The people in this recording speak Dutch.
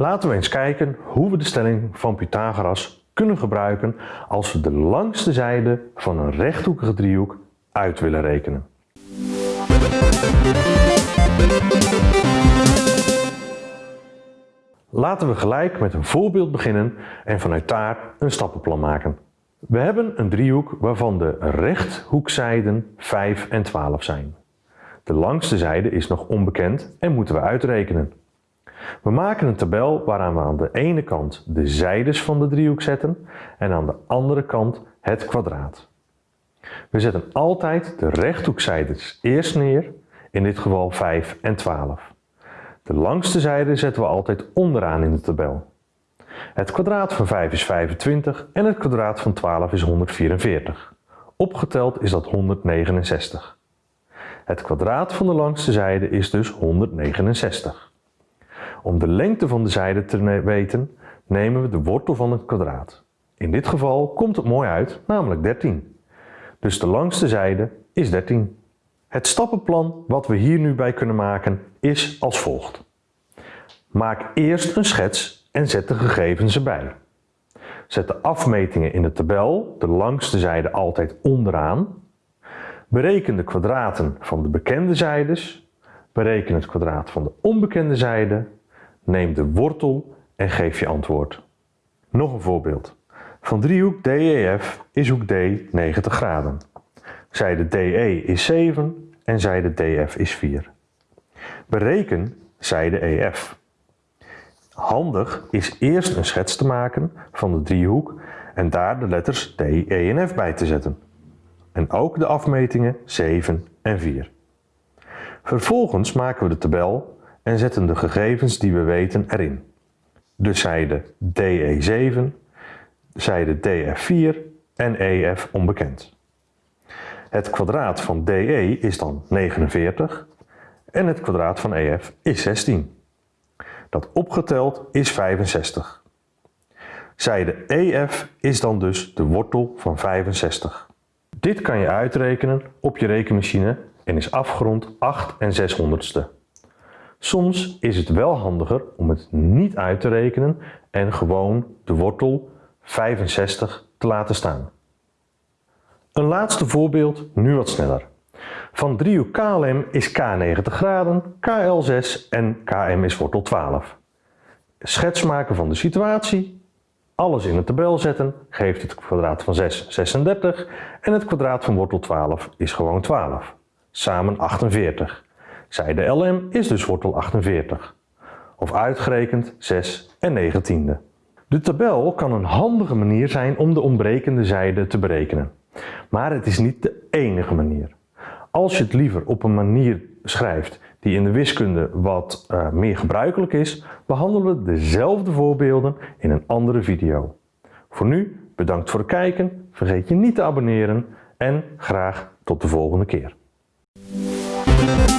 Laten we eens kijken hoe we de stelling van Pythagoras kunnen gebruiken als we de langste zijde van een rechthoekige driehoek uit willen rekenen. Laten we gelijk met een voorbeeld beginnen en vanuit daar een stappenplan maken. We hebben een driehoek waarvan de rechthoekzijden 5 en 12 zijn. De langste zijde is nog onbekend en moeten we uitrekenen. We maken een tabel waaraan we aan de ene kant de zijdes van de driehoek zetten en aan de andere kant het kwadraat. We zetten altijd de rechthoekzijdes eerst neer, in dit geval 5 en 12. De langste zijde zetten we altijd onderaan in de tabel. Het kwadraat van 5 is 25 en het kwadraat van 12 is 144. Opgeteld is dat 169. Het kwadraat van de langste zijde is dus 169. Om de lengte van de zijde te weten, nemen we de wortel van het kwadraat. In dit geval komt het mooi uit, namelijk 13. Dus de langste zijde is 13. Het stappenplan wat we hier nu bij kunnen maken is als volgt. Maak eerst een schets en zet de gegevens erbij. Zet de afmetingen in de tabel, de langste zijde altijd onderaan. Bereken de kwadraten van de bekende zijdes. Bereken het kwadraat van de onbekende zijde. Neem de wortel en geef je antwoord. Nog een voorbeeld. Van driehoek DEF is hoek D 90 graden. Zijde DE is 7 en zijde DF is 4. Bereken zijde EF. Handig is eerst een schets te maken van de driehoek en daar de letters D, E en F bij te zetten. En ook de afmetingen 7 en 4. Vervolgens maken we de tabel en zetten de gegevens die we weten erin. De zijde DE7, zijde DF4 en EF onbekend. Het kwadraat van DE is dan 49 en het kwadraat van EF is 16. Dat opgeteld is 65. Zijde EF is dan dus de wortel van 65. Dit kan je uitrekenen op je rekenmachine en is afgerond 8 en 600ste. Soms is het wel handiger om het niet uit te rekenen en gewoon de wortel 65 te laten staan. Een laatste voorbeeld, nu wat sneller. Van driehoek KLM is K 90 graden, KL 6 en KM is wortel 12. Schets maken van de situatie, alles in een tabel zetten, geeft het kwadraat van 6 36 en het kwadraat van wortel 12 is gewoon 12. Samen 48. Zijde LM is dus wortel 48. Of uitgerekend 6 en 19e. De tabel kan een handige manier zijn om de ontbrekende zijde te berekenen. Maar het is niet de enige manier. Als je het liever op een manier schrijft die in de wiskunde wat uh, meer gebruikelijk is, behandelen we dezelfde voorbeelden in een andere video. Voor nu, bedankt voor het kijken, vergeet je niet te abonneren en graag tot de volgende keer. We'll be.